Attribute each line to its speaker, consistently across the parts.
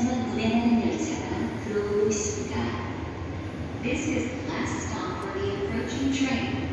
Speaker 1: 이어까지만 운행하는 열차가 들어오고 있습니다. This is the last stop for the approaching train.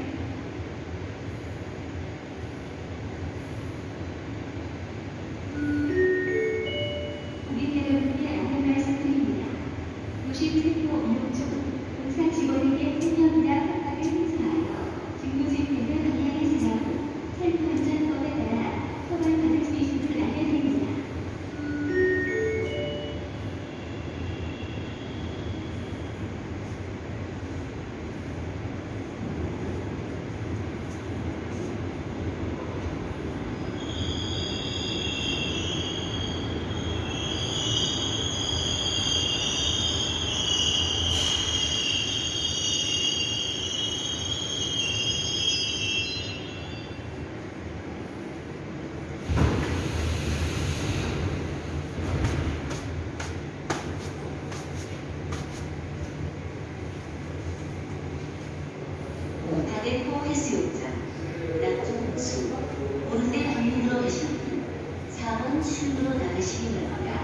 Speaker 1: 수욕장, 낙종 수, 오른대 방면으로 가시는 4번 출구로 나가시기 바랍니다.